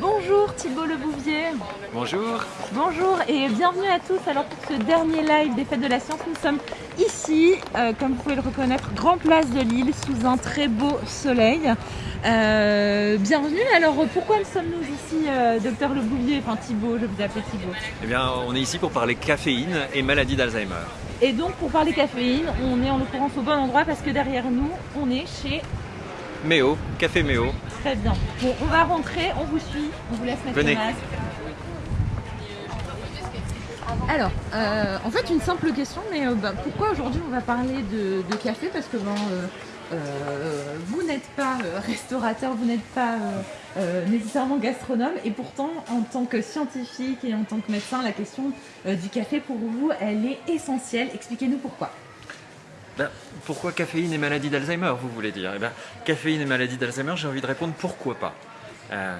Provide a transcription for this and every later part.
Bonjour Thibault Le Bouvier. Bonjour. Bonjour et bienvenue à tous. Alors pour ce dernier live des Fêtes de la Science, nous sommes ici, euh, comme vous pouvez le reconnaître, Grand Place de Lille, sous un très beau soleil. Euh, bienvenue. Alors pourquoi sommes-nous ici, euh, docteur Le Bouvier, enfin Thibault, je vous appelle Thibault Eh bien, on est ici pour parler caféine et maladie d'Alzheimer. Et donc pour parler caféine, on est en l'occurrence au bon endroit parce que derrière nous, on est chez Méo, café Méo. Très bien. Bon, on va rentrer, on vous suit, on vous laisse mettre Venez. le masque. Alors, euh, en fait, une simple question, mais euh, bah, pourquoi aujourd'hui on va parler de, de café? Parce que ben, euh, euh, vous n'êtes pas euh, restaurateur, vous n'êtes pas euh, euh, nécessairement gastronome, et pourtant, en tant que scientifique et en tant que médecin, la question euh, du café pour vous, elle est essentielle. Expliquez-nous pourquoi. Ben, pourquoi caféine et maladie d'Alzheimer, vous voulez dire? Eh ben, Caféine et maladie d'Alzheimer, j'ai envie de répondre pourquoi pas? Euh,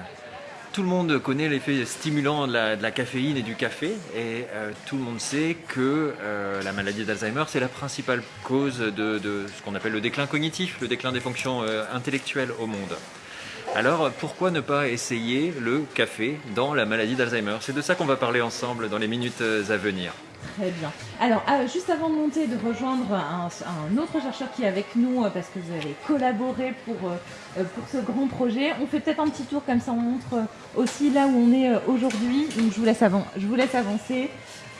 tout le monde connaît l'effet stimulant de la, caféine et du café, et euh, tout le monde sait que euh, la maladie d'Alzheimer, c'est la principale cause de, ce qu'on appelle le déclin cognitif, le déclin des fonctions intellectuelles au monde. Alors pourquoi ne pas essayer le café dans la maladie d'Alzheimer? C'est de ça qu'on va parler ensemble dans les minutes à venir. Très bien. Alors, euh, juste avant de monter, de rejoindre un, un autre chercheur qui est avec nous, euh, parce que vous avez collaboré pour, euh, euh, pour ce grand projet, on fait peut-être un petit tour comme ça, on montre aussi là où on est aujourd'hui. Donc, je vous laisse, avan- je vous laisse avancer.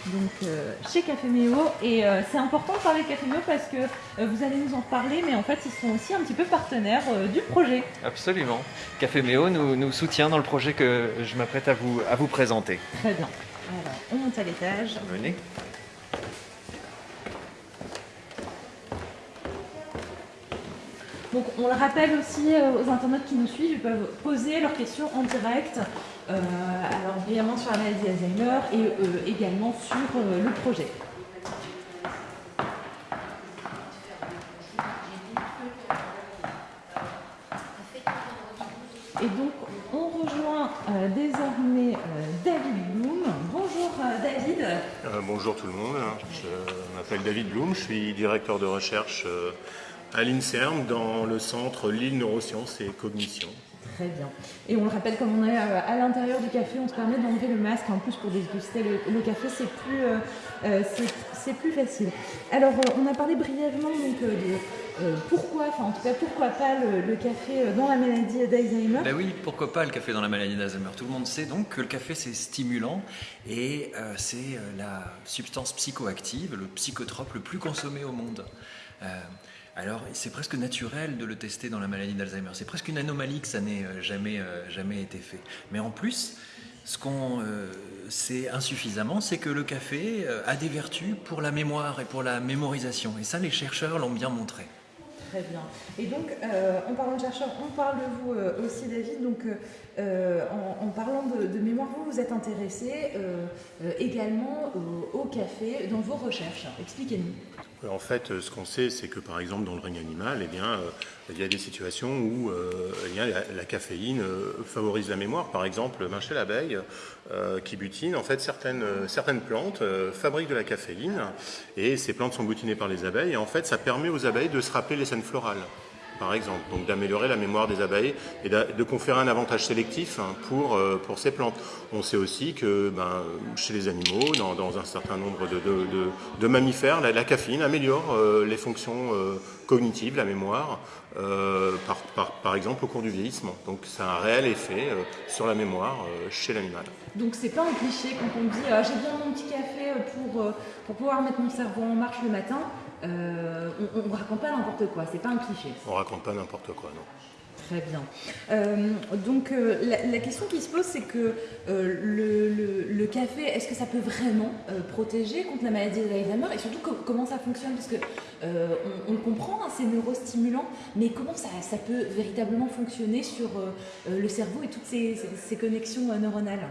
Donc, chez Café Méo. Et c'est important de parler de Café Méo parce que vous allez nous en reparler, mais en fait, ils sont aussi un petit peu partenaires du projet. Absolument. Café Méo nous, nous soutient dans le projet que je m'apprête à vous, à vous présenter. Très bien. Alors, on monte à l'étage. Venez. Donc on le rappelle aussi euh, aux internautes qui nous suivent, ils peuvent poser leurs questions en direct, euh, alors évidemment sur la maladie d'Alzheimer et euh, également sur euh, le projet. Et donc on rejoint désormais David Bloom. Bonjour David. Euh, bonjour tout le monde, je m'appelle David Blum, je suis directeur de recherche euh, à l'INSERM dans le centre Lille Neurosciences et Cognition. Très bien. Et on le rappelle, comme on est euh, à l'intérieur du café, on se permet d'enlever le masque. En plus, pour déguster le, café, c'est plus, euh, euh, c'est- plus facile. Alors, on a parlé brièvement de pourquoi, en tout cas, pourquoi pas le, café dans la maladie d'Alzheimer. Ben oui, pourquoi pas le café dans la maladie d'Alzheimer? Tout le monde sait donc que le café c'est stimulant et c'est la substance psychoactive, le psychotrope le plus consommé au monde. Alors c'est presque naturel de le tester dans la maladie d'Alzheimer. C'est presque une anomalie que ça n'ait euh, jamais, euh, jamais été fait. Mais en plus, ce qu'on euh, sait insuffisamment, c'est que le café a des vertus pour la mémoire et pour la mémorisation. Et ça, les chercheurs l'ont bien montré. Très bien. Et donc, en parlant de chercheurs, on parle de vous aussi, David. Donc, en, parlant de, mémoire, vous vous êtes intéressé également au café dans vos recherches. Expliquez-nous. En fait, ce qu'on sait, c'est que par exemple dans le règne animal, eh euh, il y a des situations où euh, eh la, caféine euh, favorise la mémoire. Par exemple, chez l'abeille qui butine, en fait, certaines, certaines plantes euh, fabriquent de la caféine et ces plantes sont butinées par les abeilles et en fait, ça permet aux abeilles de se rappeler les scènes florales. Par exemple, donc d'améliorer la mémoire des abeilles et de conférer un avantage sélectif hein, pour, euh, pour ces plantes. On sait aussi que ben, chez les animaux, dans, un certain nombre de, de- mammifères, la, caféine améliore euh, les fonctions euh, cognitives, la mémoire, par, par, par exemple au cours du vieillissement. Donc ça a un réel effet sur la mémoire chez l'animal. Donc c'est pas un cliché quand on dit j'ai de mon petit café pour, pour pouvoir mettre mon cerveau en marche le matin. Euh, on ne raconte pas n'importe quoi, c'est pas un cliché. On raconte pas n'importe quoi, non. Très bien. Euh, donc euh, la, la question qui se pose, c'est que euh, le, le- le café, est-ce que ça peut vraiment protéger contre la maladie d'Alzheimer? Et surtout, co- comment ça fonctionne? Parce que on, on le comprend, hein, c'est neurostimulant, mais comment ça, ça peut véritablement fonctionner sur le cerveau et toutes ces, ces- ces connexions neuronales?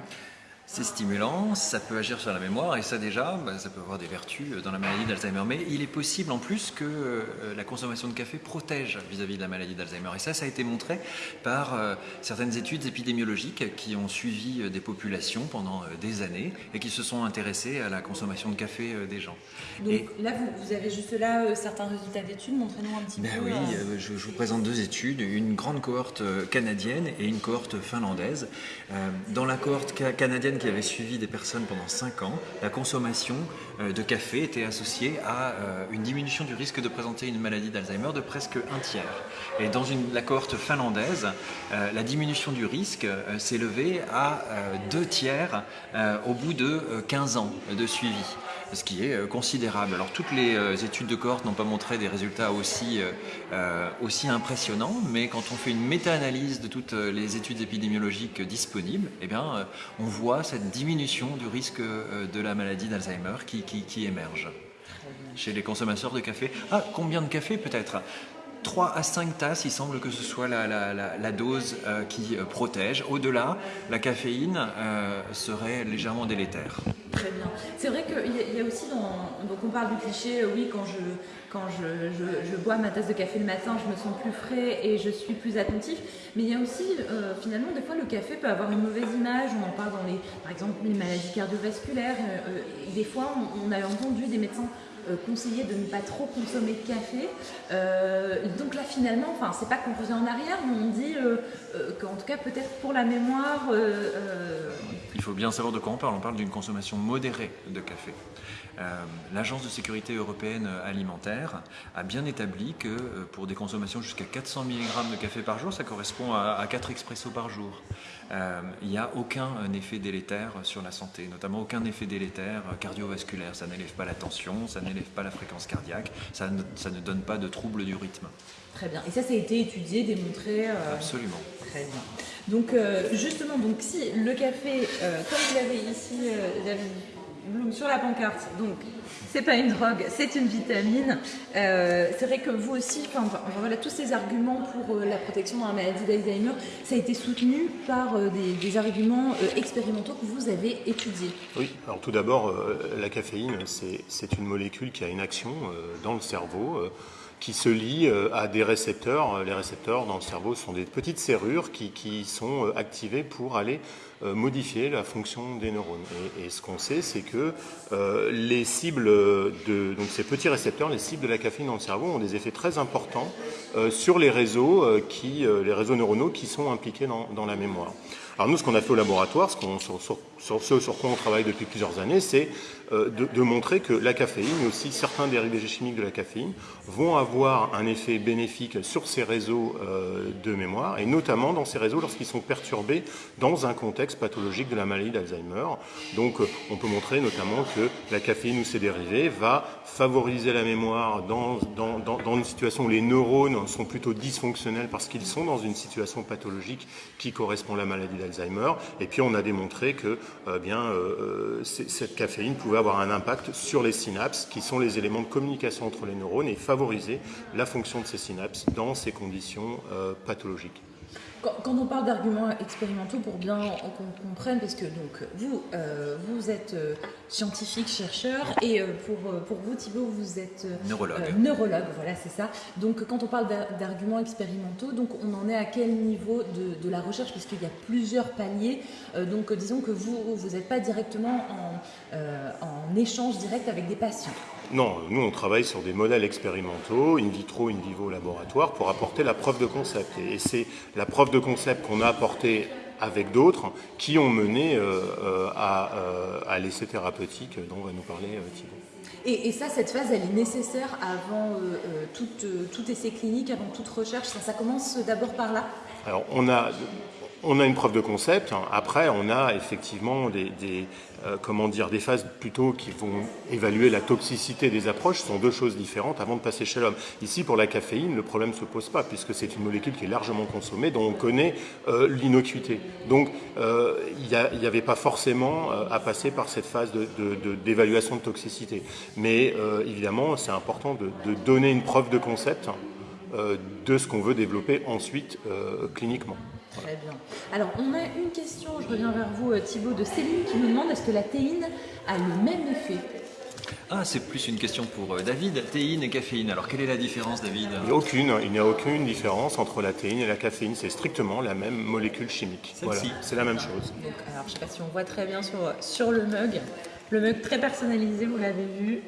C'est stimulant, ça peut agir sur la mémoire et ça déjà, bah, ça peut avoir des vertus dans la maladie d'Alzheimer. Mais il est possible en plus que euh, la consommation de café protège vis-à-vis de la maladie d'Alzheimer. Et ça, ça a été montré par euh, certaines études épidémiologiques qui ont suivi euh, des populations pendant des années et qui se sont intéressées à la consommation de café des gens. Donc là, vous, avez juste là certains résultats d'études, montrez-nous un petit ben peu. Oui, je, je, vous présente deux études, une grande cohorte canadienne et une cohorte finlandaise. Dans la cohorte canadienne qui avait suivi des personnes pendant 5 ans, la consommation euh, de café était associée à euh, une diminution du risque de présenter une maladie d'Alzheimer de presque un tiers. Et dans la cohorte finlandaise, euh, la diminution du risque s'est levée à deux tiers au bout de 15 ans de suivi ce qui est considérable. Alors toutes les études de cohorte n'ont pas montré des résultats aussi, aussi impressionnants, mais quand on fait une méta-analyse de toutes les études épidémiologiques disponibles, eh bien, on voit cette diminution du risque de la maladie d'Alzheimer qui, qui, émerge chez les consommateurs de café. Ah, combien de café peut-être? 3 à 5 tasses, il semble que ce soit la, dose euh, qui euh, protège. Au-delà, la caféine euh, serait légèrement délétère. Très bien. C'est vrai qu'il y, a aussi, donc on parle du cliché, oui, quand, je, quand je, bois ma tasse de café le matin, je me sens plus frais et je suis plus attentif. Mais il y a aussi, finalement, des fois, le café peut avoir une mauvaise image. On en parle dans les, par exemple, les maladies cardiovasculaires. des fois, on a entendu des médecins euh, conseiller de ne pas trop consommer de café. Euh, donc là finalement, enfin c'est pas qu'on faisait en arrière, mais on dit euh, qu'en tout cas peut-être pour la mémoire. Il faut bien savoir de quoi on parle. On parle d'une consommation modérée de café. L'Agence de sécurité européenne alimentaire a bien établi que pour des consommations jusqu'à 400 mg de café par jour, ça correspond à, à 4 expressos par jour. Il n'y a aucun effet délétère sur la santé, notamment aucun effet délétère cardiovasculaire. Ça n'élève pas la tension, ça n'élève pas la fréquence cardiaque, ça ne, ça ne, donne pas de troubles du rythme. Très bien. Et ça, ça a été étudié, démontré euh, Absolument. Très bien. Donc, euh, justement, donc, si le café, euh, comme vous l'avez ici, sur la pancarte, donc c'est pas une drogue, c'est une vitamine. Euh, c'est vrai que vous aussi, enfin, voilà, tous ces arguments pour euh, la protection dans la maladie d'Alzheimer, ça a été soutenu par euh, des, arguments expérimentaux que vous avez étudiés. Oui, alors tout d'abord, la caféine, c'est une molécule qui a une action dans le cerveau qui se lie à des récepteurs. Les récepteurs dans le cerveau sont des petites serrures qui, sont activées pour aller modifier la fonction des neurones. Et, ce qu'on sait, c'est que euh, les cibles de ces petits récepteurs, les cibles de la caféine dans le cerveau, ont des effets très importants euh, sur les réseaux qui, neuronaux qui sont impliqués dans, la mémoire. Alors nous, ce qu'on a fait au laboratoire, ce, sur, sur, ce sur quoi on travaille depuis plusieurs années, c'est euh, de, montrer que la caféine, mais aussi certains dérivés chimiques de la caféine, vont avoir un effet bénéfique sur ces réseaux euh, de mémoire, et notamment dans ces réseaux lorsqu'ils sont perturbés dans un contexte pathologique de la maladie d'Alzheimer. Donc euh, on peut montrer notamment que la caféine ou ses dérivés va favoriser la mémoire dans, dans, dans une situation où les neurones sont plutôt dysfonctionnels parce qu'ils sont dans une situation pathologique qui correspond à la maladie d'Alzheimer. Et puis on a démontré que bien, cette caféine pouvait avoir un impact sur les synapses, qui sont les éléments de communication entre les neurones, et favoriser la fonction de ces synapses dans ces conditions euh, pathologiques. Quand, on parle d'arguments expérimentaux, pour bien qu'on comprenne, parce que donc vous, euh, vous êtes euh, scientifique, chercheur, et euh, pour, pour vous, Thibault, vous êtes neurologue. neurologue, voilà, c'est ça. Donc quand on parle d'arguments expérimentaux, donc on en est à quel niveau de, de la recherche, puisqu'il y a plusieurs paliers. donc disons que vous, vous n'êtes pas directement en, en échange direct avec des patients. Non, nous on travaille sur des modèles expérimentaux, in vitro, in vivo, laboratoire, pour apporter la preuve de concept. Et c'est la preuve de concept qu'on a apportée avec d'autres qui ont mené euh, euh, euh, à, l'essai thérapeutique dont va nous parler Thibault. Et, ça, cette phase, elle est nécessaire avant tout, tout, essai clinique, avant toute recherche? Ça, ça commence d'abord par là? Alors, on a, on a une preuve de concept. Après, on a effectivement des, euh, des phases plutôt qui vont évaluer la toxicité des approches. Ce sont deux choses différentes avant de passer chez l'homme. Ici, pour la caféine, le problème ne se pose pas puisque c'est une molécule qui est largement consommée, dont on connaît euh, l'innocuité. Donc, euh, il n'y avait pas forcément à passer par cette phase d'évaluation de, de, toxicité. Mais évidemment, c'est important de, donner une preuve de concept de ce qu'on veut développer ensuite cliniquement. Très bien. Alors, on a une question, je reviens vers vous, euh, Thibaut, de Céline qui nous demande est-ce que la théine a le même effet? Ah, c'est plus une question pour euh, David. Théine et caféine. Alors, quelle est la différence, David? Il n'y a aucune. Il n'y a aucune différence entre la théine et la caféine. C'est strictement la même molécule chimique. Voilà, c'est la même chose. alors, je ne sais pas si on voit très bien sur, sur le mug. Le mug très personnalisé, vous l'avez vu.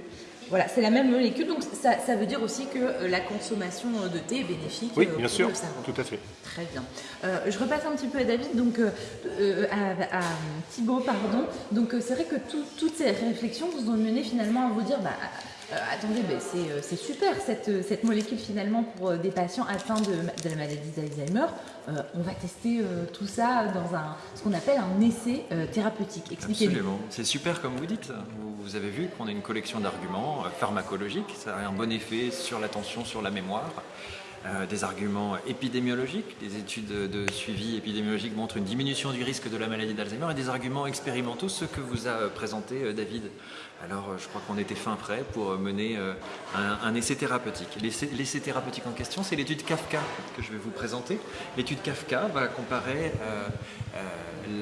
Voilà, c'est la même molécule, donc ça, ça, veut dire aussi que euh, la consommation euh, de thé est bénéfique. Oui, bien sûr, tout à fait. Très bien. Euh, je repasse un petit peu à David, donc à, Thibaut, pardon. Donc c'est vrai que toutes ces réflexions vous ont mené finalement à vous dire, bah, euh, attendez, euh, c'est super cette, euh, cette, molécule finalement pour des patients atteints de, la maladie d'Alzheimer. on va tester tout ça dans ce qu'on appelle un essai thérapeutique. Expliquez-nous. Absolument, c'est super comme vous dites. Vous, avez vu qu'on a une collection d'arguments pharmacologiques, ça a un bon effet sur l'attention, sur la mémoire. des arguments épidémiologiques, des études de suivi épidémiologique montrent une diminution du risque de la maladie d'Alzheimer et des arguments expérimentaux, ce que vous a présenté David alors euh, je crois qu'on était fin prêt pour euh, mener euh, un, essai thérapeutique. L'essai thérapeutique en question, c'est l'étude Kafka que je vais vous présenter. L'étude Kafka va comparer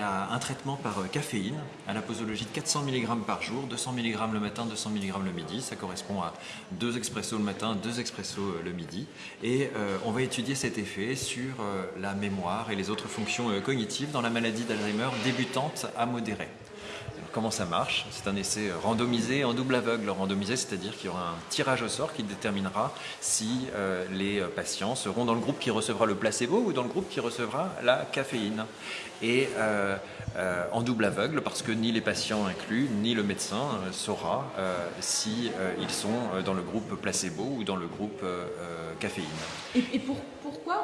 un traitement par caféine à la posologie de 400 mg par jour, 200 mg le matin, 200 mg le midi. Ça correspond à deux expressos le matin, deux expressos le midi. Et on va étudier cet effet sur la mémoire et les autres fonctions cognitives dans la maladie d'Alzheimer débutante à modérée. Comment ça marche C'est un essai randomisé en double aveugle. Randomisé, c'est-à-dire qu'il y aura un tirage au sort qui déterminera si euh, les patients seront dans le groupe qui recevra le placebo ou dans le groupe qui recevra la caféine. Et euh, euh, en double aveugle, parce que ni les patients inclus, ni le médecin saura si ils sont dans le groupe placebo ou dans le groupe caféine. Et, pour,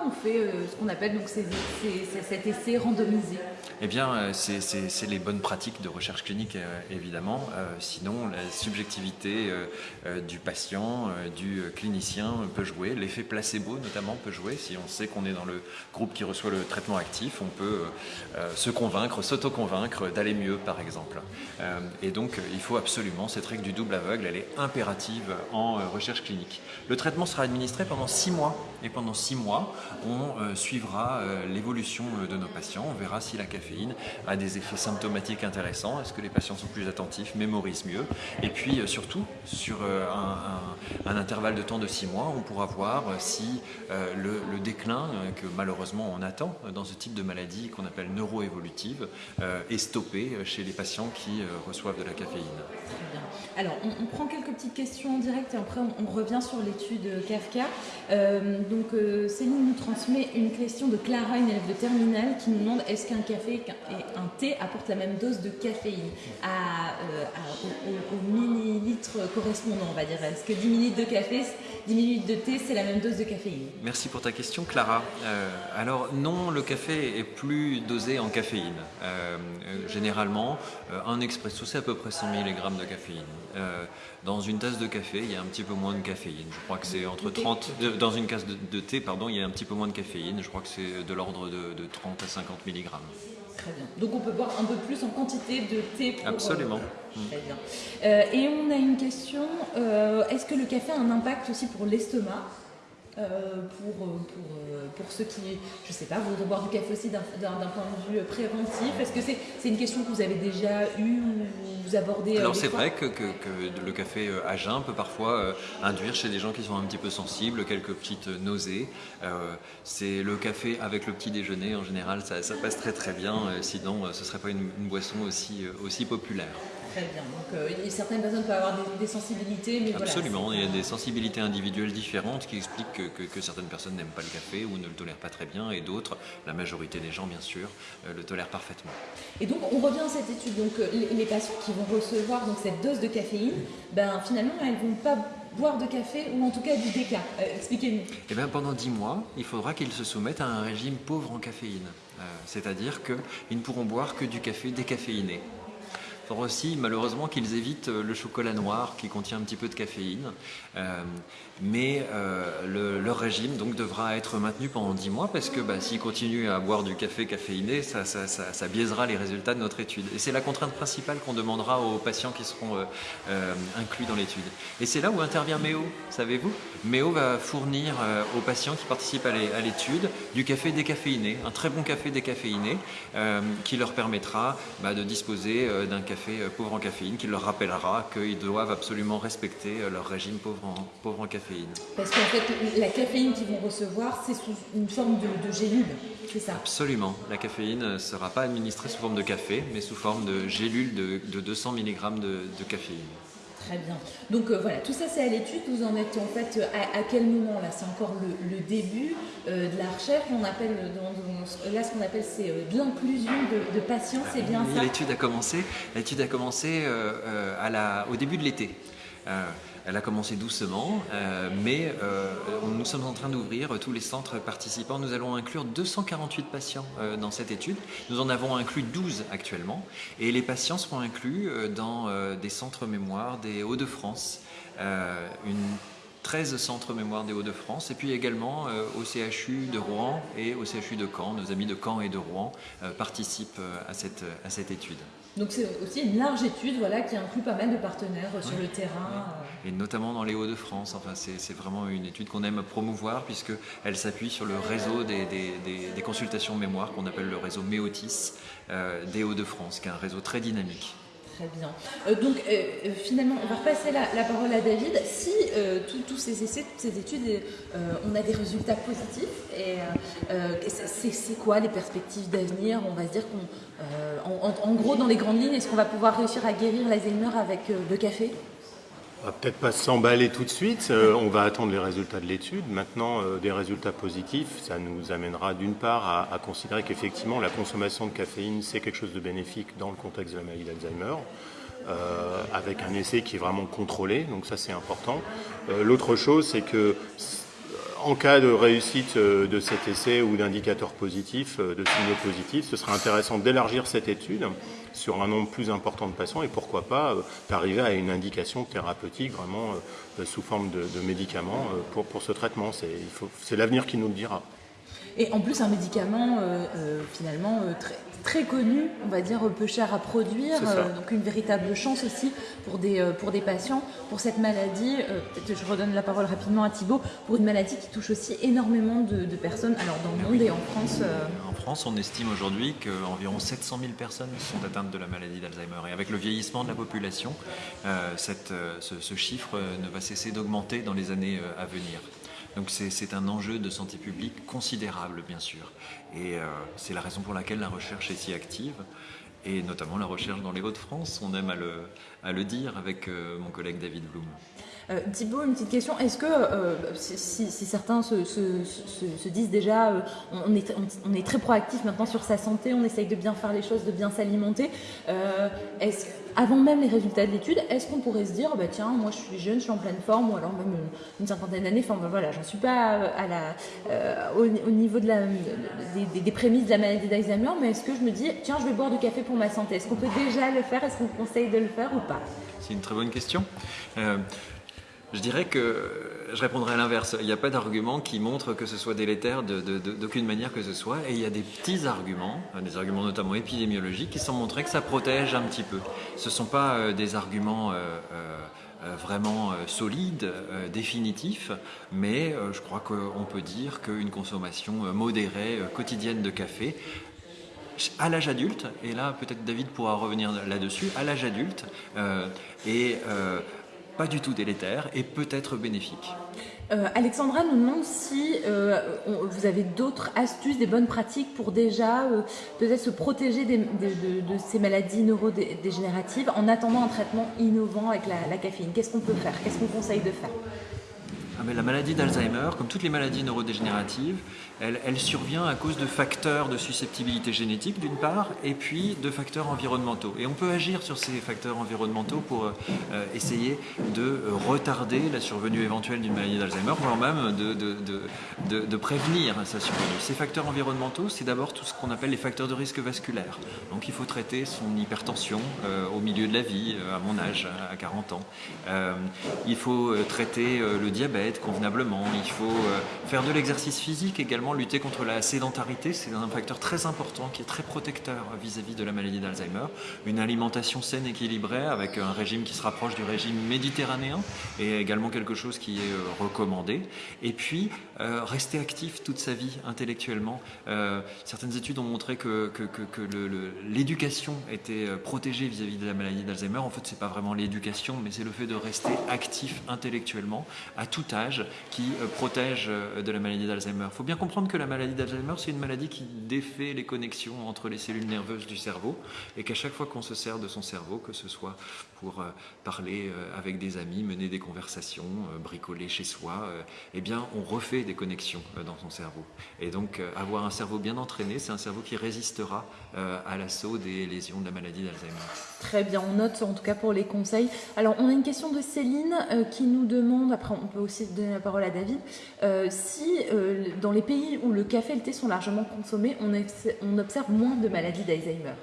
on fait ce qu'on appelle donc cet essai randomisé? Eh bien, c'est les bonnes pratiques de recherche clinique euh, évidemment. Euh, sinon, la subjectivité euh, du patient, du clinicien peut jouer. L'effet placebo, notamment, peut jouer. Si on sait qu'on est dans le groupe qui reçoit le traitement actif, on peut se convaincre, s'auto-convaincre d'aller mieux, par exemple. et donc, il faut absolument, cette règle du double aveugle, elle est impérative en recherche clinique. Le traitement sera administré pendant six mois. Et pendant six mois, on suivra l'évolution de nos patients. On verra si la caféine a des effets symptomatiques intéressants. Est-ce que les patients sont plus attentifs, mémorisent mieux? Et puis euh, surtout, sur euh, un, intervalle de temps de six mois, on pourra voir euh, si le, déclin que malheureusement on attend dans ce type de maladie qu'on appelle neuroévolutive est stoppé chez les patients qui reçoivent de la caféine. Alors, on, prend quelques petites questions en direct et après on, revient sur l'étude Kafka. donc, Céline nous transmet une question de Clara, une élève de terminale, qui nous demande est-ce qu'un café et un thé apportent la même dose de caféine euh, au, millilitre correspondant, on va dire. Est-ce que 10 minutes de café, 10 minutes de thé, c'est la même dose de caféine Merci pour ta question, Clara. Euh, alors non, le café est plus dosé en caféine. Euh, généralement, un expresso, c'est à peu près 100 mg de caféine. dans une tasse de café, il y a un petit peu moins de caféine. Je crois que c'est entre 30... dans une tasse de, thé, pardon, il y a un petit peu moins de caféine. Je crois que c'est de l'ordre de, de 30 à 50 mg. Très bien. Donc on peut boire un peu plus en quantité de thé pour... Absolument. Euh, très bien. Euh, et on a une question, euh, est-ce que le café a un impact aussi pour l'estomac? Pour, pour, pour, ceux qui, je sais pas, voudraient boire du café aussi d'un point de vue préventif Est-ce que c'est une question que vous avez déjà eue ou vous abordez Alors c'est vrai que, que, le café à jeun peut parfois induire chez des gens qui sont un petit peu sensibles quelques petites nausées. c'est le café avec le petit déjeuner en général, ça, ça passe très très bien, sinon ce ne serait pas une, une boisson aussi, aussi populaire. Très bien. Donc, euh, certaines personnes peuvent avoir des, sensibilités, mais Absolument. il y a des sensibilités individuelles différentes qui expliquent que, certaines personnes n'aiment pas le café ou ne le tolèrent pas très bien, et d'autres, la majorité des gens, bien sûr, euh, le tolèrent parfaitement. Et donc, on revient à cette étude. Donc, euh, les, patients qui vont recevoir donc, cette dose de caféine, ben, finalement, elles ne vont pas boire de café ou en tout cas du déca. Expliquez-nous. Eh bien, pendant 10 mois, il faudra qu'ils se soumettent à un régime pauvre en caféine. C'est-à-dire qu'ils ne pourront boire que du café décaféiné. Aussi malheureusement qu'ils évitent le chocolat noir qui contient un petit peu de caféine. mais leur régime donc devra être maintenu pendant 10 mois parce que bah, s'ils continuent à boire du café caféiné, ça, ça, biaisera les résultats de notre étude. Et c'est la contrainte principale qu'on demandera aux patients qui seront inclus dans l'étude. Et c'est là où intervient MEO, savez-vous? MEO va fournir aux patients qui participent à l'étude du café décaféiné, un très bon café décaféiné euh, qui leur permettra bah, de disposer euh, d'un café euh, pauvre en caféine, qui leur rappellera qu'ils doivent absolument respecter leur régime pauvre en, pauvre en caféine. Parce qu'en fait, la caféine qu'ils vont recevoir, c'est sous une forme de, gélule, c'est ça? Absolument. La caféine ne sera pas administrée sous forme de café, mais sous forme de gélule de, 200 mg de caféine. Très bien. Donc euh, voilà, tout ça c'est à l'étude. Vous en êtes en fait à, quel moment là? C'est encore le, début euh, de la recherche. On appelle là ce qu'on appelle c'est euh, de l'inclusion de, patients. C'est bien ça? L'étude a commencé. L'étude a commencé à la, au début de l'été. Elle a commencé doucement, euh, mais euh, nous sommes en train d'ouvrir tous les centres participants. Nous allons inclure 248 patients euh, dans cette étude. Nous en avons inclus 12 actuellement. Et les patients seront inclus dans des centres mémoire des Hauts-de-France. une 13 centres mémoire des Hauts-de-France et puis également au CHU de Rouen et au CHU de Caen. Nos amis de Caen et de Rouen participent à cette étude. Donc c'est aussi une large étude voilà, qui inclut pas mal de partenaires euh, sur le terrain. Et notamment dans les Hauts-de-France. Enfin, c'est vraiment une étude qu'on aime promouvoir puisqu'elle s'appuie sur le réseau des, des, consultations mémoire qu'on appelle le réseau Méotis euh, des Hauts-de-France, qui est un réseau très dynamique. Très bien. Euh, donc finalement, on va repasser la, parole à David. Si tous ces essais, toutes ces études, on a des résultats positifs, c'est quoi les perspectives d'avenir? On va se dire qu'on euh, en, gros, dans les grandes lignes, est-ce qu'on va pouvoir réussir à guérir l'Alzheimer avec euh, le café? On va peut-être pas s'emballer tout de suite, euh, on va attendre les résultats de l'étude. Maintenant, des résultats positifs, ça nous amènera d'une part à, considérer qu'effectivement la consommation de caféine, c'est quelque chose de bénéfique dans le contexte de la maladie d'Alzheimer. avec un essai qui est vraiment contrôlé, donc ça c'est important. L'autre chose, c'est que en cas de réussite euh, de cet essai ou d'indicateurs positifs, euh, de signaux positifs, ce serait intéressant d'élargir cette étude sur un nombre plus important de patients et pourquoi pas euh, d'arriver à une indication thérapeutique vraiment sous forme de, médicaments pour, pour ce traitement. C'est l'avenir qui nous le dira. Et en plus, un médicament finalement très, très connu, on va dire peu cher à produire, euh, donc une véritable chance aussi pour des, euh, pour des patients, pour cette maladie, euh, peut-être je redonne la parole rapidement à Thibault, pour une maladie qui touche aussi énormément de, personnes, alors dans le monde et en France. En France, on estime aujourd'hui qu'environ 700 000 personnes sont atteintes de la maladie d'Alzheimer. Et avec le vieillissement de la population, cette, ce, chiffre ne va cesser d'augmenter dans les années à venir. Donc c'est un enjeu de santé publique considérable, bien sûr. Et euh, c'est la raison pour laquelle la recherche est si active, et notamment la recherche dans les Hauts-de-France, on aime à le, dire avec euh, mon collègue David Blum. Euh, Thibault, une petite question. Est-ce que, euh, si, certains se, disent déjà, euh, on, est, très proactif maintenant sur sa santé, on essaye de bien faire les choses, de bien s'alimenter, avant même les résultats de l'étude, est-ce qu'on pourrait se dire, bah, tiens, moi je suis jeune, je suis en pleine forme, ou alors même une, cinquantaine d'années, enfin ben, voilà, j'en suis pas au, niveau des, prémices de la maladie d'Alzheimer, mais est-ce que je me dis, tiens, je vais boire du café pour ma santé Est-ce qu'on peut déjà le faire Est-ce qu'on conseille de le faire ou pas? C'est une très bonne question. Je dirais que je répondrai à l'inverse. Il n'y a pas d'argument qui montre que ce soit délétère d'aucune manière que ce soit. Et il y a des petits arguments, euh, des arguments notamment épidémiologiques, qui sont montrés que ça protège un petit peu. Ce ne sont pas euh, des arguments euh, vraiment solides, définitifs, mais je crois qu'on peut dire qu'une consommation modérée, quotidienne de café, à l'âge adulte, et là peut-être David pourra revenir là-dessus, à l'âge adulte, et pas du tout délétère et peut-être bénéfique. Euh, Alexandra nous demande si euh, vous avez d'autres astuces, des bonnes pratiques pour déjà euh, peut-être se protéger de, ces maladies neurodégénératives en attendant un traitement innovant avec la, caféine. Qu'est-ce qu'on peut faire? Qu'est-ce qu'on conseille de faire? Ah, La maladie d'Alzheimer, comme toutes les maladies neurodégénératives, elle, survient à cause de facteurs de susceptibilité génétique d'une part, et puis de facteurs environnementaux. Et on peut agir sur ces facteurs environnementaux pour euh, essayer de retarder la survenue éventuelle d'une maladie d'Alzheimer, voire même de, prévenir sa survenue. Ces facteurs environnementaux, c'est d'abord tout ce qu'on appelle les facteurs de risque vasculaire. Donc il faut traiter son hypertension euh, au milieu de la vie, euh, à mon âge, à 40 ans. il faut traiter le diabète convenablement. Il faut faire de l'exercice physique également lutter contre la sédentarité, c'est un facteur très important qui est très protecteur vis-à-vis de la maladie d'Alzheimer. Une alimentation saine, équilibrée, avec un régime qui se rapproche du régime méditerranéen, est également quelque chose qui est euh, recommandé. Et puis, euh, rester actif toute sa vie intellectuellement. Euh, certaines études ont montré que, que, que, l'éducation était protégée vis-à-vis de la maladie d'Alzheimer. En fait, c'est pas vraiment l'éducation, mais c'est le fait de rester actif intellectuellement à tout âge qui protège de la maladie d'Alzheimer. Il faut bien comprendre que la maladie d'Alzheimer, c'est une maladie qui défait les connexions entre les cellules nerveuses du cerveau et qu'à chaque fois qu'on se sert de son cerveau, que ce soit pour euh, parler euh, avec des amis, mener des conversations, euh, bricoler chez soi, eh bien, on refait des connexions dans son cerveau. Et donc, avoir un cerveau bien entraîné, c'est un cerveau qui résistera à l'assaut des lésions de la maladie d'Alzheimer. Très bien, on note en tout cas pour les conseils. Alors, on a une question de Céline qui nous demande, après on peut aussi donner la parole à David, si dans les pays où le café et le thé sont largement consommés, on observe moins de maladies d'Alzheimer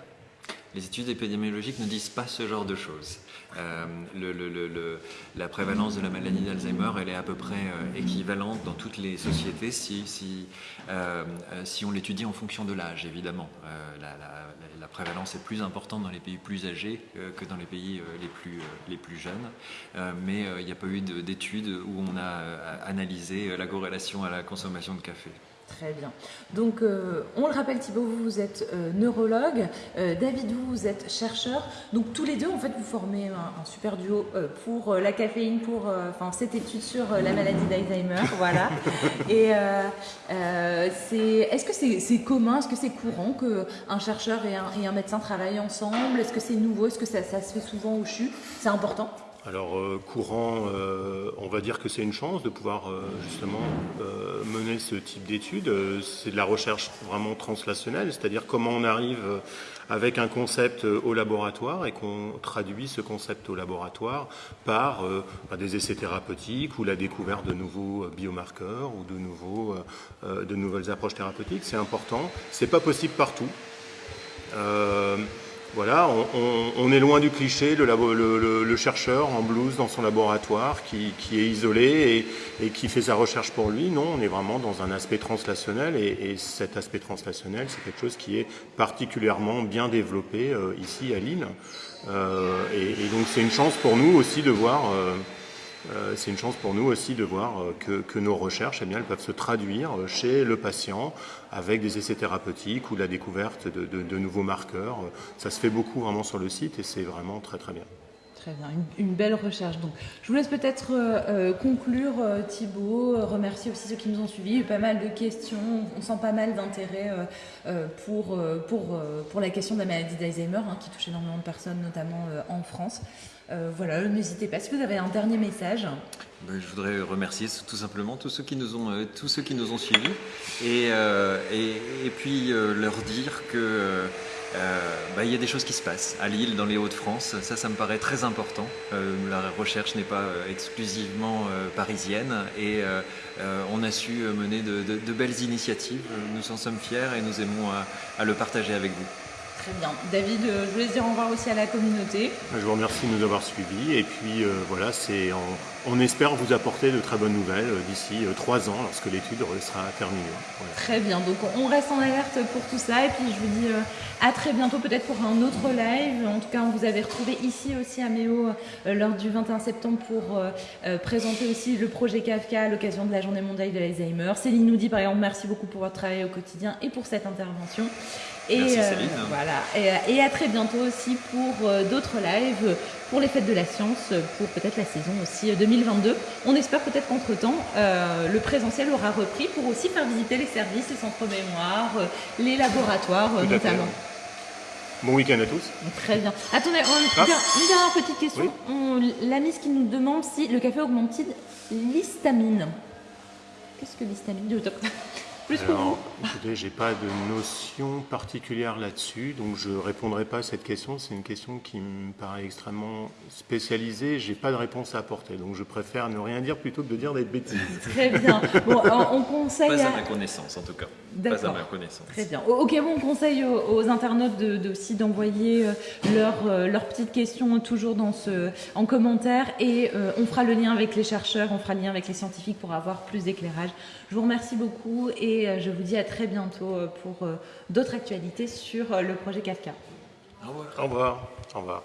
les études épidémiologiques ne disent pas ce genre de choses. Euh, la prévalence de la maladie d'Alzheimer, elle est à peu près euh, équivalente dans toutes les sociétés euh, si on l'étudie en fonction de l'âge, évidemment. La, la, prévalence est plus importante dans les pays plus âgés que dans les pays les, plus, les plus jeunes. mais il n'y a pas eu d'études où on a analysé la corrélation à la consommation de café. Très bien. Donc, euh, on le rappelle, Thibault, vous, êtes euh, neurologue. Euh, David, vous, êtes chercheur. Donc, tous les deux, en fait, vous formez un, super duo pour la caféine, pour cette étude sur la maladie d'Alzheimer. voilà. Et est-ce que c'est, commun, est-ce que c'est courant qu'un chercheur et un, et un, médecin travaillent ensemble? Est-ce que c'est nouveau? Est-ce que ça, ça se fait souvent au CHU? C'est important alors euh, courant, euh, on va dire que c'est une chance de pouvoir euh, justement mener ce type d'études. C'est de la recherche vraiment translationnelle, c'est-à-dire comment on arrive avec un concept au laboratoire et qu'on traduit ce concept au laboratoire par des essais thérapeutiques ou la découverte de nouveaux biomarqueurs ou de, nouveaux, de nouvelles approches thérapeutiques. C'est important. C'est pas possible partout. Voilà, on, est loin du cliché, le, chercheur en blouse dans son laboratoire qui, est isolé et, qui fait sa recherche pour lui. Non, on est vraiment dans un aspect translationnel et, cet aspect translationnel, c'est quelque chose qui est particulièrement bien développé euh, ici à Lille. Euh, et, donc c'est une chance pour nous aussi de voir... Euh, c'est une chance pour nous aussi de voir euh, que, nos recherches bien, elles peuvent se traduire euh, chez le patient avec des essais thérapeutiques ou la découverte de, nouveaux marqueurs. Ça se fait beaucoup vraiment sur le site et c'est vraiment très très bien. Très bien, une, belle recherche. Donc, je vous laisse peut-être conclure, Thibault, remercier aussi ceux qui nous ont suivis. Il y a eu pas mal de questions, on sent pas mal d'intérêt pour, pour, pour la question de la maladie d'Alzheimer, hein, qui touche énormément de personnes, notamment en France. Euh, voilà, n'hésitez pas. Si vous avez un dernier message. Ben, je voudrais remercier tout simplement tous ceux qui nous ont, euh, tous ceux qui nous ont suivis et, euh, et, puis leur dire que ben, il y a des choses qui se passent à Lille, dans les Hauts-de-France. Ça, ça me paraît très important. la recherche n'est pas exclusivement parisienne et on a su mener de, belles initiatives. Nous en sommes fiers et nous aimons à le partager avec vous. Très bien. David, euh, je voulais dire au revoir aussi à la communauté. Je vous remercie de nous avoir suivis. Et puis euh, voilà, c'est on, espère vous apporter de très bonnes nouvelles euh, d'ici trois ans lorsque l'étude sera terminée. Très bien. Donc on reste en alerte pour tout ça. Et puis je vous dis à très bientôt, peut-être pour un autre live. En tout cas, on vous avait retrouvé ici aussi à Méo lors du 21 septembre pour présenter aussi le projet Kafka à l'occasion de la journée mondiale de l'Alzheimer. Céline nous dit par exemple merci beaucoup pour votre travail au quotidien et pour cette intervention. Et, Merci euh, Céline. voilà. Et, à très bientôt aussi pour euh, d'autres lives, pour les fêtes de la science, pour peut-être la saison aussi 2022. Euh, On espère peut-être qu'entre-temps, le présentiel aura repris pour aussi faire visiter les services, les centres mémoire, les laboratoires notamment. Bon week-end à tous. Très bien. Attendez, on- Ah. une dernière petite question. Oui. On- L'ami qui nous demande si le café augmente-t-il l'histamine? Qu'est-ce que l'histamine? Plus que vous. Écoutez, j'ai pas de notion particulière là-dessus, donc je répondrai pas à cette question. C'est une question qui me paraît extrêmement spécialisée. J'ai pas de réponse à apporter, donc je préfère ne rien dire plutôt que de dire des bêtises. Très bien. Bon, on on conseille Pas à à... ma connaissance en tout cas. Pas à ma connaissance. Très bien. Ok, bon, on conseille aux, aux internautes de, de- aussi d'envoyer euh, leurs euh, leurs petites questions toujours dans ce, en commentaire et euh, on fera le lien avec les chercheurs, on fera le lien avec les scientifiques pour avoir plus d'éclairage. Je vous remercie beaucoup et je vous dis à très bientôt euh, pour euh, d'autres actualités sur euh, le projet Kafka. Au revoir. Au revoir. Au revoir.